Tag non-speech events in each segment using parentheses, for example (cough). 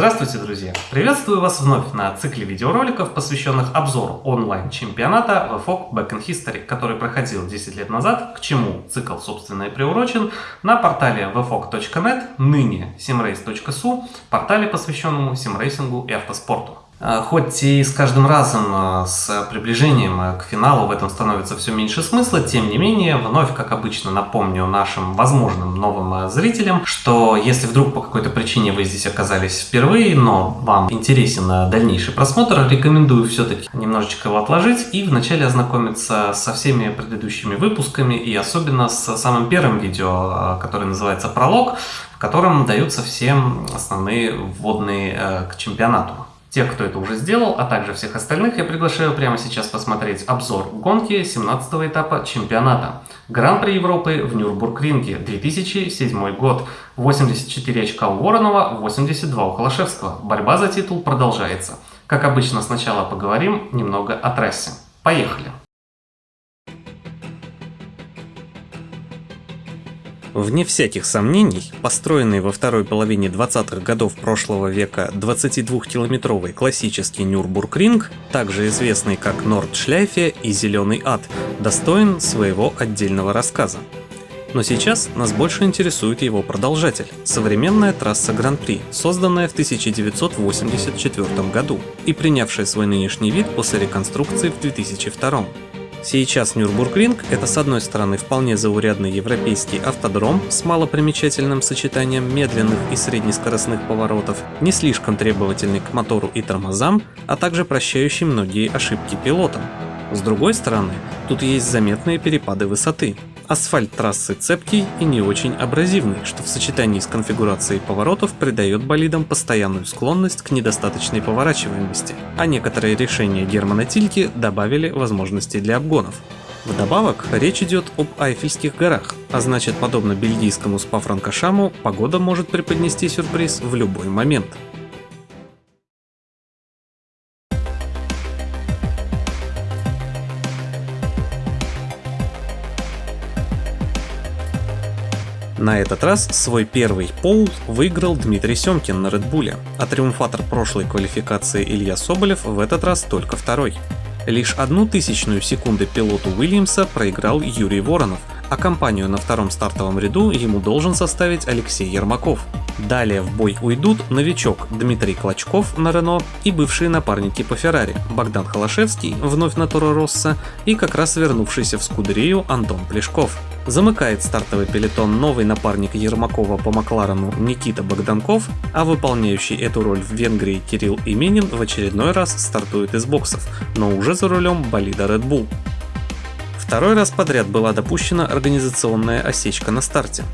Здравствуйте, друзья! Приветствую вас вновь на цикле видеороликов, посвященных обзору онлайн-чемпионата VFOG Back in History, который проходил 10 лет назад, к чему цикл, собственно, и приурочен, на портале vfog.net, ныне simrace.su, портале, посвященному симрейсингу и автоспорту. А, хоть и с каждым разом а, с приближением а, к финалу в этом становится все меньше смысла, тем не менее, вновь, как обычно, напомню нашим возможным новым зрителям, что если вдруг по какой-то причине вы здесь оказались впервые, но вам интересен дальнейший просмотр, рекомендую все-таки немножечко его отложить и вначале ознакомиться со всеми предыдущими выпусками и особенно с самым первым видео, которое называется «Пролог», в котором даются все основные вводные к чемпионату. Тех, кто это уже сделал, а также всех остальных, я приглашаю прямо сейчас посмотреть обзор гонки 17 этапа чемпионата. Гран-при Европы в Нюрбургринге, 2007 год. 84 очка у Воронова, 82 у Холошевского. Борьба за титул продолжается. Как обычно, сначала поговорим немного о трассе. Поехали! Вне всяких сомнений, построенный во второй половине 20-х годов прошлого века 22-километровый классический Нюрбургринг, также известный как Нордшляйфе и Зеленый ад, достоин своего отдельного рассказа. Но сейчас нас больше интересует его продолжатель – современная трасса Гран-при, созданная в 1984 году и принявшая свой нынешний вид после реконструкции в 2002. Сейчас Нюрбургринг — это с одной стороны вполне заурядный европейский автодром с малопримечательным сочетанием медленных и среднескоростных поворотов, не слишком требовательный к мотору и тормозам, а также прощающий многие ошибки пилотам. С другой стороны, тут есть заметные перепады высоты, Асфальт трассы цепкий и не очень абразивный, что в сочетании с конфигурацией поворотов придает болидам постоянную склонность к недостаточной поворачиваемости, а некоторые решения Германа Тильки добавили возможности для обгонов. Вдобавок, речь идет об Айфельских горах, а значит, подобно бельгийскому Спа-Франкошаму, погода может преподнести сюрприз в любой момент. На этот раз свой первый пол выиграл Дмитрий Семкин на Редбуле, а триумфатор прошлой квалификации Илья Соболев в этот раз только второй. Лишь одну тысячную секунды пилоту Уильямса проиграл Юрий Воронов, а компанию на втором стартовом ряду ему должен составить Алексей Ермаков. Далее в бой уйдут новичок Дмитрий Клочков на Рено и бывшие напарники по Феррари Богдан Холошевский, вновь на Торо Росса, и как раз вернувшийся в Скудерию Антон Плешков. Замыкает стартовый пелетон новый напарник Ермакова по Макларену Никита Богданков, а выполняющий эту роль в Венгрии Кирилл Именин в очередной раз стартует из боксов, но уже за рулем болида Red Bull. Второй раз подряд была допущена организационная осечка на старте.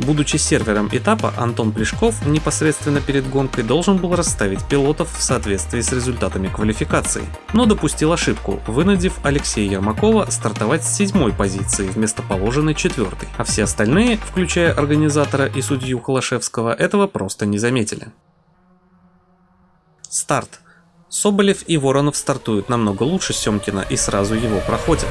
Будучи сервером этапа, Антон Плешков непосредственно перед гонкой должен был расставить пилотов в соответствии с результатами квалификации, но допустил ошибку, вынудив Алексея Ермакова стартовать с седьмой позиции вместо положенной четвертой, а все остальные, включая организатора и судью Холошевского, этого просто не заметили. Старт. Соболев и Воронов стартуют намного лучше Семкина и сразу его проходят.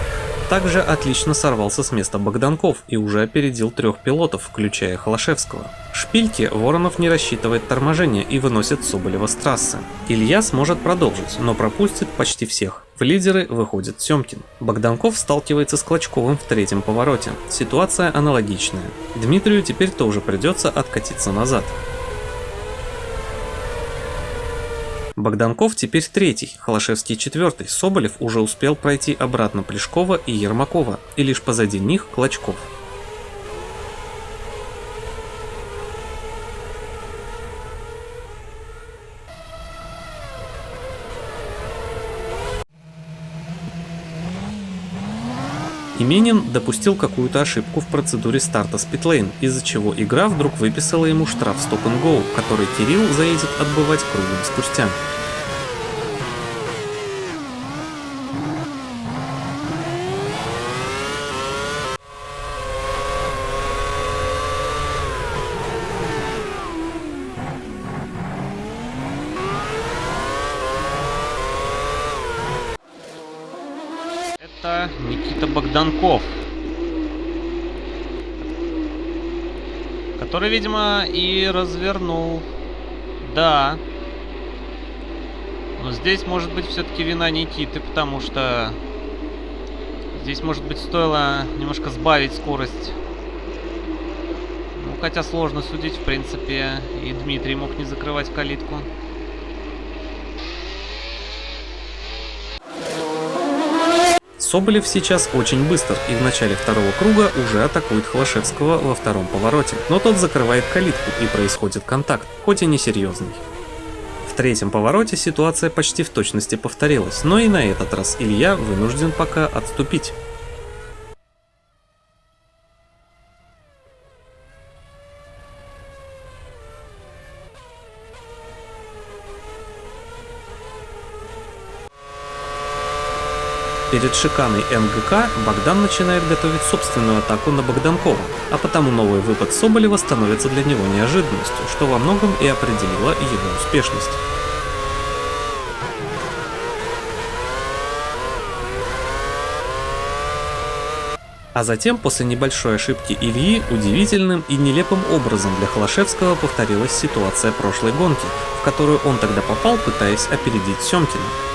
Также отлично сорвался с места Богданков и уже опередил трех пилотов, включая Холошевского. Шпильке Воронов не рассчитывает торможение и выносит Соболева с трассы. Илья сможет продолжить, но пропустит почти всех. В лидеры выходит Семкин. Богданков сталкивается с Клочковым в третьем повороте. Ситуация аналогичная. Дмитрию теперь тоже придется откатиться назад. Богданков теперь третий, Холошевский четвертый, Соболев уже успел пройти обратно Плешкова и Ермакова, и лишь позади них Клочков. Именин допустил какую-то ошибку в процедуре старта с из-за чего игра вдруг выписала ему штраф стоп and go, который Кирилл заедет отбывать кругом спустя. Это Никита Богданков. Который, видимо, и развернул. Да, Но здесь может быть все-таки вина Никиты, потому что здесь, может быть, стоило немножко сбавить скорость. Ну, хотя сложно судить, в принципе, и Дмитрий мог не закрывать калитку. Соболев сейчас очень быстр и в начале второго круга уже атакует Холошевского во втором повороте, но тот закрывает калитку и происходит контакт, хоть и несерьезный. В третьем повороте ситуация почти в точности повторилась, но и на этот раз Илья вынужден пока отступить. Перед шиканой МГК Богдан начинает готовить собственную атаку на Богданкова, а потому новый выпад Соболева становится для него неожиданностью, что во многом и определило его успешность. А затем, после небольшой ошибки Ильи, удивительным и нелепым образом для Холошевского повторилась ситуация прошлой гонки, в которую он тогда попал, пытаясь опередить Семкина.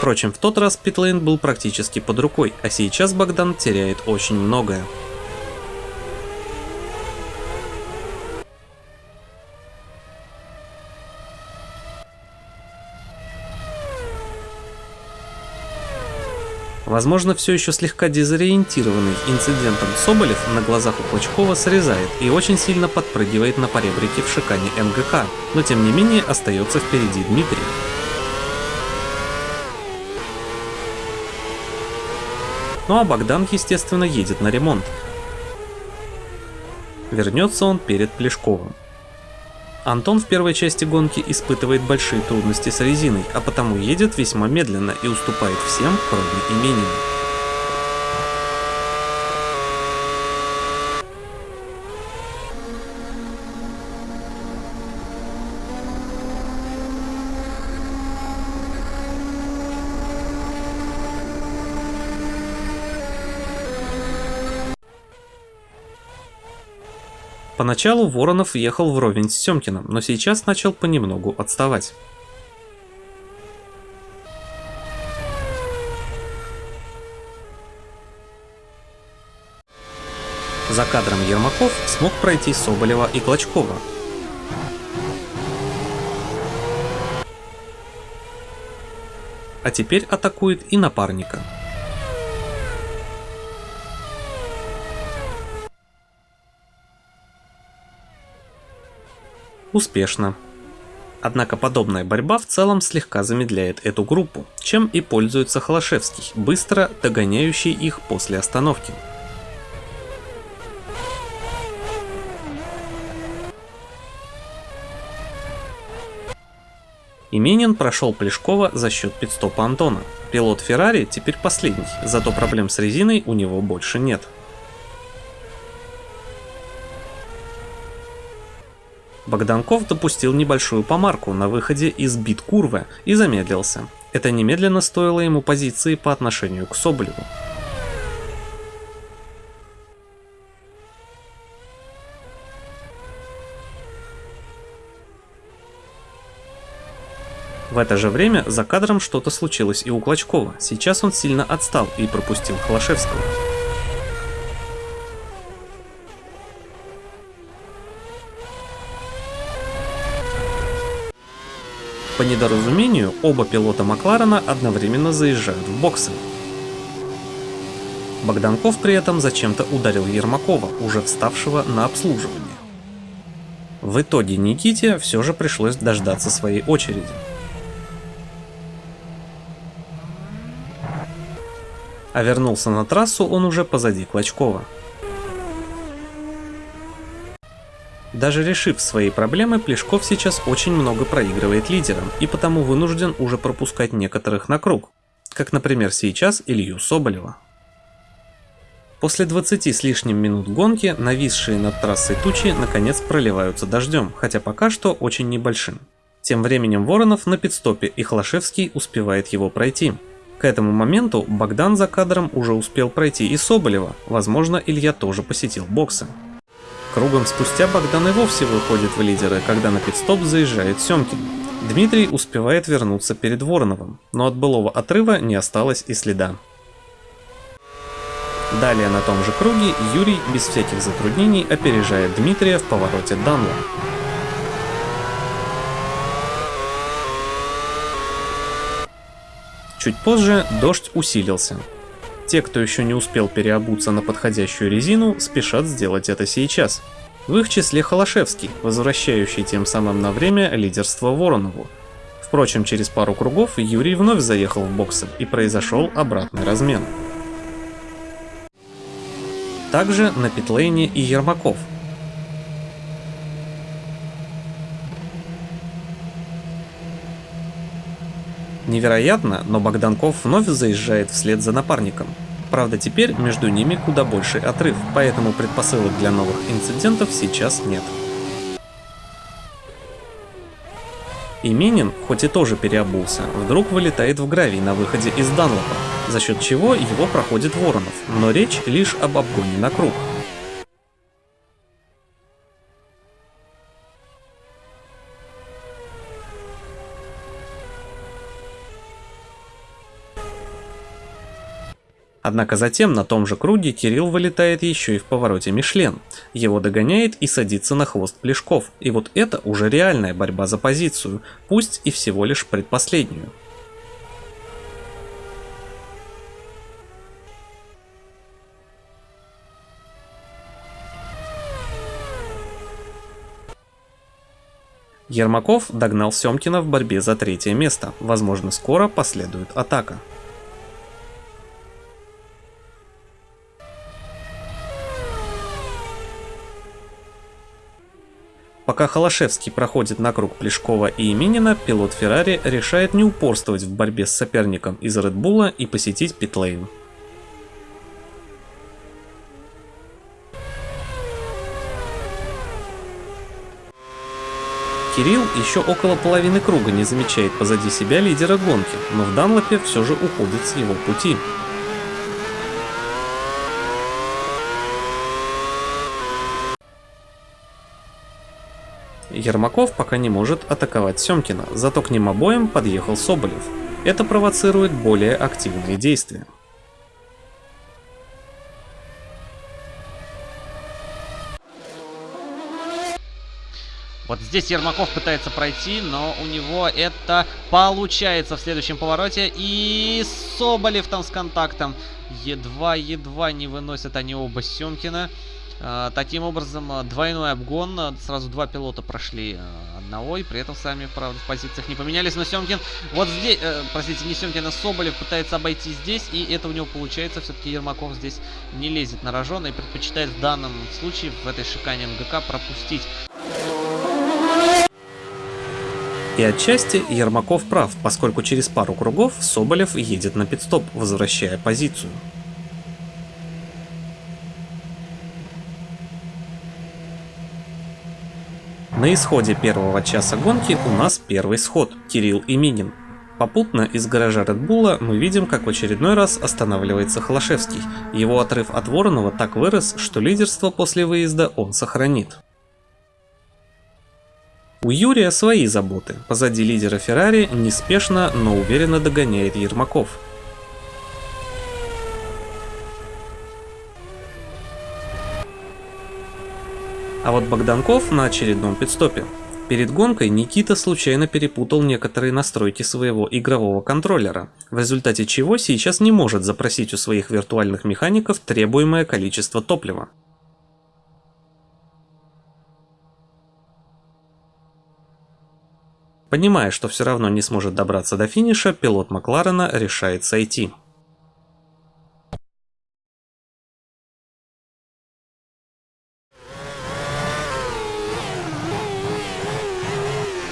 Впрочем, в тот раз питлейн был практически под рукой, а сейчас Богдан теряет очень многое. Возможно, все еще слегка дезориентированный инцидентом Соболев на глазах у Клочкова срезает и очень сильно подпрыгивает на поребрике в шикане МГК, но тем не менее остается впереди Дмитрий. Ну а Богдан, естественно, едет на ремонт. Вернется он перед Плешковым. Антон в первой части гонки испытывает большие трудности с резиной, а потому едет весьма медленно и уступает всем, кроме Именина. Поначалу Воронов ехал вровень с Семкиным, но сейчас начал понемногу отставать. За кадром Ермаков смог пройти Соболева и Клочкова. А теперь атакует и напарника. Успешно. Однако подобная борьба в целом слегка замедляет эту группу, чем и пользуется Холошевский, быстро догоняющий их после остановки. Именин прошел Плешкова за счет пидстопа Антона. Пилот Феррари теперь последний, зато проблем с резиной у него больше нет. Богданков допустил небольшую помарку на выходе из бит-курвы и замедлился. Это немедленно стоило ему позиции по отношению к Соболеву. В это же время за кадром что-то случилось и у Клочкова. Сейчас он сильно отстал и пропустил Холошевского. По недоразумению, оба пилота Макларена одновременно заезжают в боксы. Богданков при этом зачем-то ударил Ермакова, уже вставшего на обслуживание. В итоге Никите все же пришлось дождаться своей очереди. А вернулся на трассу он уже позади Клочкова. Даже решив свои проблемы, Плешков сейчас очень много проигрывает лидерам и потому вынужден уже пропускать некоторых на круг, как например сейчас Илью Соболева. После 20 с лишним минут гонки нависшие над трассой тучи наконец проливаются дождем, хотя пока что очень небольшим. Тем временем Воронов на пидстопе и Хлашевский успевает его пройти. К этому моменту Богдан за кадром уже успел пройти и Соболева, возможно Илья тоже посетил боксы. Кругом спустя Богдан и вовсе выходит в лидеры, когда на пидстоп заезжает Семкин. Дмитрий успевает вернуться перед Вороновым, но от былого отрыва не осталось и следа. Далее на том же круге Юрий без всяких затруднений опережает Дмитрия в повороте Данла. Чуть позже дождь усилился. Те, кто еще не успел переобуться на подходящую резину, спешат сделать это сейчас. В их числе Холошевский, возвращающий тем самым на время лидерство Воронову. Впрочем, через пару кругов Юрий вновь заехал в боксы и произошел обратный размен. Также на питлейне и Ермаков. Невероятно, но Богданков вновь заезжает вслед за напарником. Правда, теперь между ними куда больший отрыв, поэтому предпосылок для новых инцидентов сейчас нет. Именин, хоть и тоже переобулся, вдруг вылетает в гравий на выходе из Данлопа, за счет чего его проходит Воронов, но речь лишь об обгоне на круг. Однако затем на том же круге Кирилл вылетает еще и в повороте Мишлен. Его догоняет и садится на хвост Плешков. И вот это уже реальная борьба за позицию, пусть и всего лишь предпоследнюю. Ермаков догнал Семкина в борьбе за третье место. Возможно, скоро последует атака. Пока Холошевский проходит на круг Плешкова и Именина, пилот Феррари решает не упорствовать в борьбе с соперником из Редбула и посетить питлейн. Кирилл еще около половины круга не замечает позади себя лидера гонки, но в Данлопе все же уходит с его пути. Ермаков пока не может атаковать Семкина, зато к ним обоим подъехал Соболев. Это провоцирует более активные действия. Вот здесь Ермаков пытается пройти, но у него это получается в следующем повороте. И Соболев там с контактом. Едва-едва не выносят они оба Семкина. А, таким образом, а, двойной обгон, а, сразу два пилота прошли одного, и при этом сами, правда, в позициях не поменялись, но Семкин, вот здесь, э, простите, не Семкин, а Соболев пытается обойти здесь, и это у него получается, все-таки Ермаков здесь не лезет на рожон и предпочитает в данном случае, в этой шикане МГК, пропустить. И отчасти Ермаков прав, поскольку через пару кругов Соболев едет на пидстоп, возвращая позицию. На исходе первого часа гонки у нас первый сход – Кирилл и Минин. Попутно из гаража Bull мы видим, как в очередной раз останавливается Холошевский. Его отрыв от Воронова так вырос, что лидерство после выезда он сохранит. У Юрия свои заботы. Позади лидера Феррари неспешно, но уверенно догоняет Ермаков. А вот Богданков на очередном пидстопе. Перед гонкой Никита случайно перепутал некоторые настройки своего игрового контроллера, в результате чего сейчас не может запросить у своих виртуальных механиков требуемое количество топлива. Понимая, что все равно не сможет добраться до финиша, пилот Макларена решает сойти.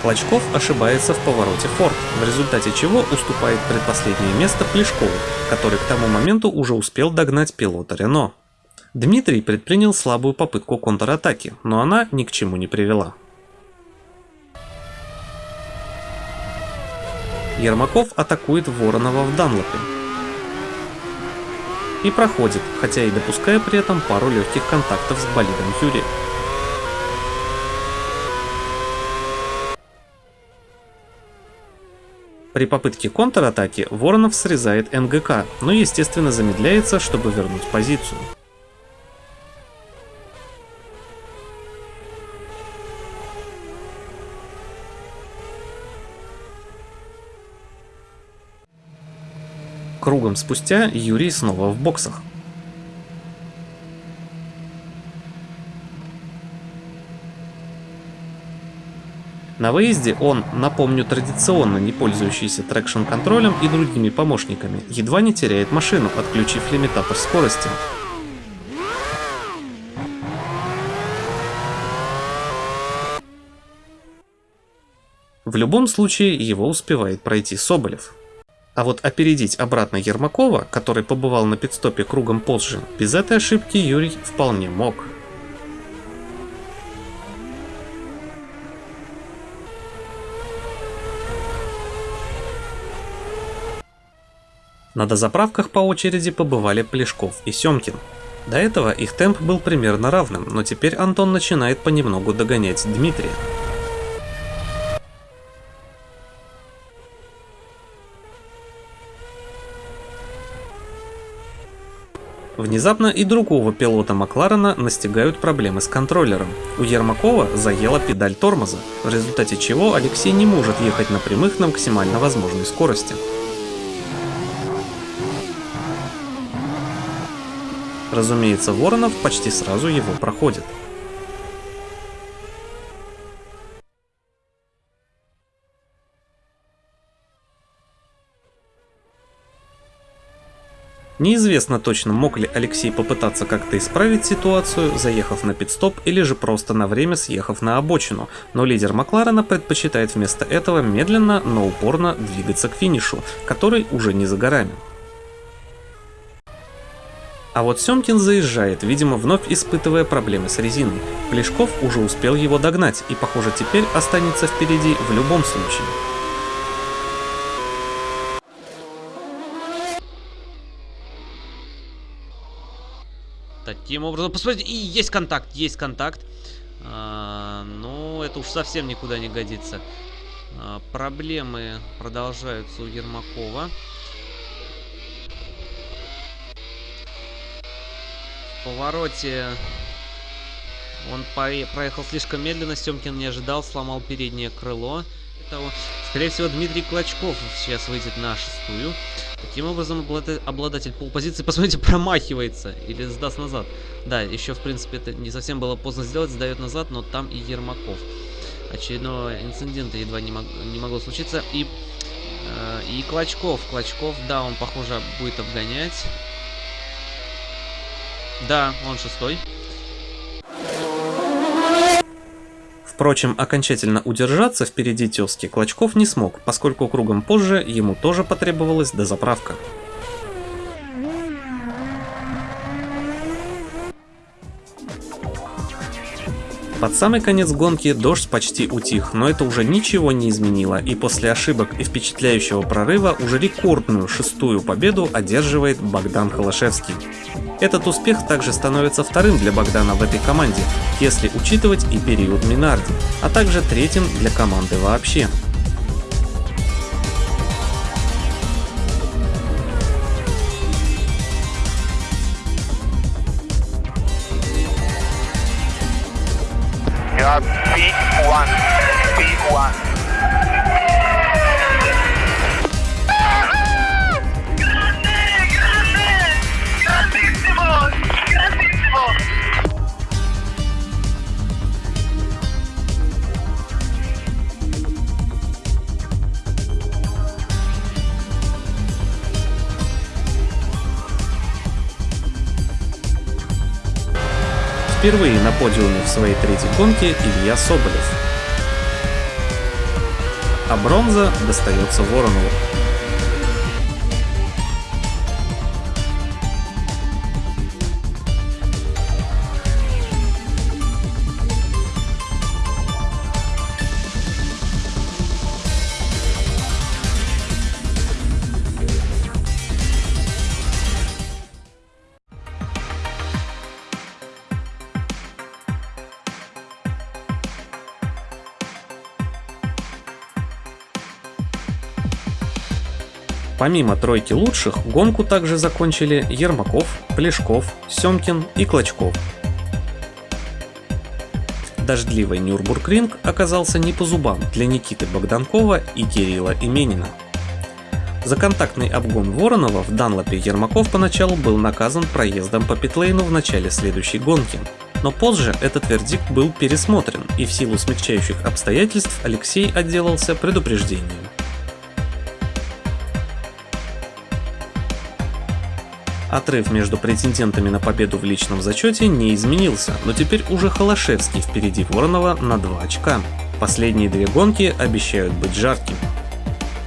Клочков ошибается в повороте Форд, в результате чего уступает предпоследнее место Плешкову, который к тому моменту уже успел догнать пилота Рено. Дмитрий предпринял слабую попытку контратаки, но она ни к чему не привела. Ермаков атакует Воронова в Данлопе. И проходит, хотя и допуская при этом пару легких контактов с болидом Юрия. При попытке контратаки Воронов срезает НГК, но естественно замедляется, чтобы вернуть позицию. Кругом спустя Юрий снова в боксах. На выезде он, напомню, традиционно не пользующийся трекшн-контролем и другими помощниками, едва не теряет машину, отключив лимитатор скорости. В любом случае его успевает пройти Соболев. А вот опередить обратно Ермакова, который побывал на пидстопе кругом позже, без этой ошибки Юрий вполне мог. На дозаправках по очереди побывали Плешков и Семкин. До этого их темп был примерно равным, но теперь Антон начинает понемногу догонять Дмитрия. Внезапно и другого пилота Макларена настигают проблемы с контроллером. У Ермакова заела педаль тормоза, в результате чего Алексей не может ехать на прямых на максимально возможной скорости. Разумеется, Воронов почти сразу его проходит. Неизвестно точно, мог ли Алексей попытаться как-то исправить ситуацию, заехав на пидстоп или же просто на время съехав на обочину, но лидер Макларена предпочитает вместо этого медленно, но упорно двигаться к финишу, который уже не за горами. А вот Семкин заезжает, видимо, вновь испытывая проблемы с резиной. Плешков уже успел его догнать и, похоже, теперь останется впереди в любом случае. Таким образом, посмотрите, и есть контакт, есть контакт. А, но это уж совсем никуда не годится. А, проблемы продолжаются у Ермакова. Повороте он проехал слишком медленно, Семкин не ожидал, сломал переднее крыло. Того. Скорее всего, Дмитрий Клочков сейчас выйдет на шестую. Таким образом, обладатель полпозиции, (laughs) посмотрите, промахивается или сдаст назад. Да, еще, в принципе, это не совсем было поздно сделать, сдает назад, но там и Ермаков. Очередного инцидента едва не, мог, не могло случиться. И, э, и Клочков. Клочков, да, он, похоже, будет обгонять. Да, он шестой. Впрочем, окончательно удержаться впереди тезки Клочков не смог, поскольку кругом позже ему тоже потребовалась дозаправка. Под самый конец гонки дождь почти утих, но это уже ничего не изменило, и после ошибок и впечатляющего прорыва уже рекордную шестую победу одерживает Богдан Холошевский. Этот успех также становится вторым для Богдана в этой команде, если учитывать и период Минарди, а также третьим для команды вообще. Впервые на подиуме в своей третьей гонке Илья Соболев. А бронза достается Воронову. Помимо тройки лучших, гонку также закончили Ермаков, Плешков, Семкин и Клочков. Дождливый Нюрбургринг оказался не по зубам для Никиты Богданкова и Кирилла Именина. За контактный обгон Воронова в Данлопе Ермаков поначалу был наказан проездом по питлейну в начале следующей гонки. Но позже этот вердикт был пересмотрен, и в силу смягчающих обстоятельств Алексей отделался предупреждением. Отрыв между претендентами на победу в личном зачете не изменился, но теперь уже Холошевский впереди Воронова на 2 очка. Последние две гонки обещают быть жаркими.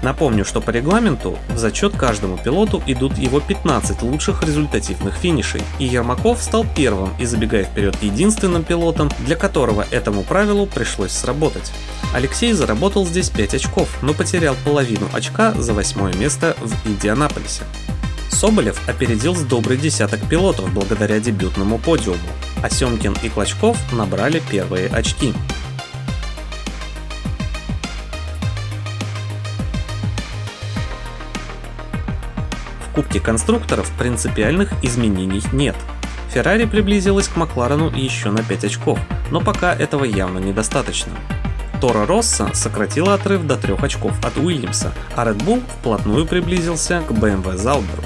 Напомню, что по регламенту в зачет каждому пилоту идут его 15 лучших результативных финишей, и Ермаков стал первым и забегая вперед единственным пилотом, для которого этому правилу пришлось сработать. Алексей заработал здесь 5 очков, но потерял половину очка за восьмое место в Индианаполисе. Соболев опередил с добрый десяток пилотов благодаря дебютному подиуму, а Семкин и Клочков набрали первые очки. В Кубке конструкторов принципиальных изменений нет. Феррари приблизилась к Макларену еще на 5 очков, но пока этого явно недостаточно. Тора Росса сократила отрыв до 3 очков от Уильямса, а Red Bull вплотную приблизился к BMW Зауберу.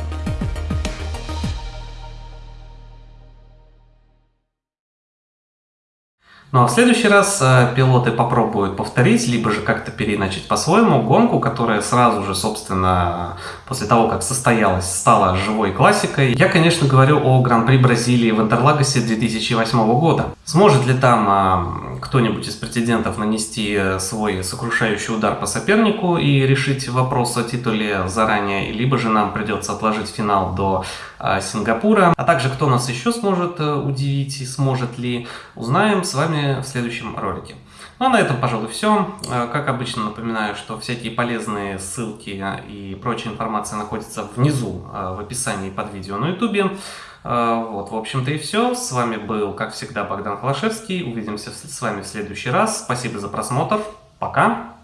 Ну а в следующий раз э, пилоты попробуют повторить, либо же как-то переначать по-своему гонку, которая сразу же, собственно, после того, как состоялась, стала живой классикой. Я, конечно, говорю о Гран-при Бразилии в Интерлагосе 2008 года. Сможет ли там э, кто-нибудь из претендентов нанести свой сокрушающий удар по сопернику и решить вопрос о титуле заранее, либо же нам придется отложить финал до э, Сингапура. А также кто нас еще сможет э, удивить и сможет ли, узнаем с вами в следующем ролике. Ну а на этом, пожалуй, все. Э, как обычно, напоминаю, что всякие полезные ссылки и прочая информация находится внизу э, в описании под видео на YouTube. Э, вот, в общем-то и все. С вами был, как всегда, Богдан Холошевский. Увидимся с вами в следующий раз. Спасибо за просмотр. Пока.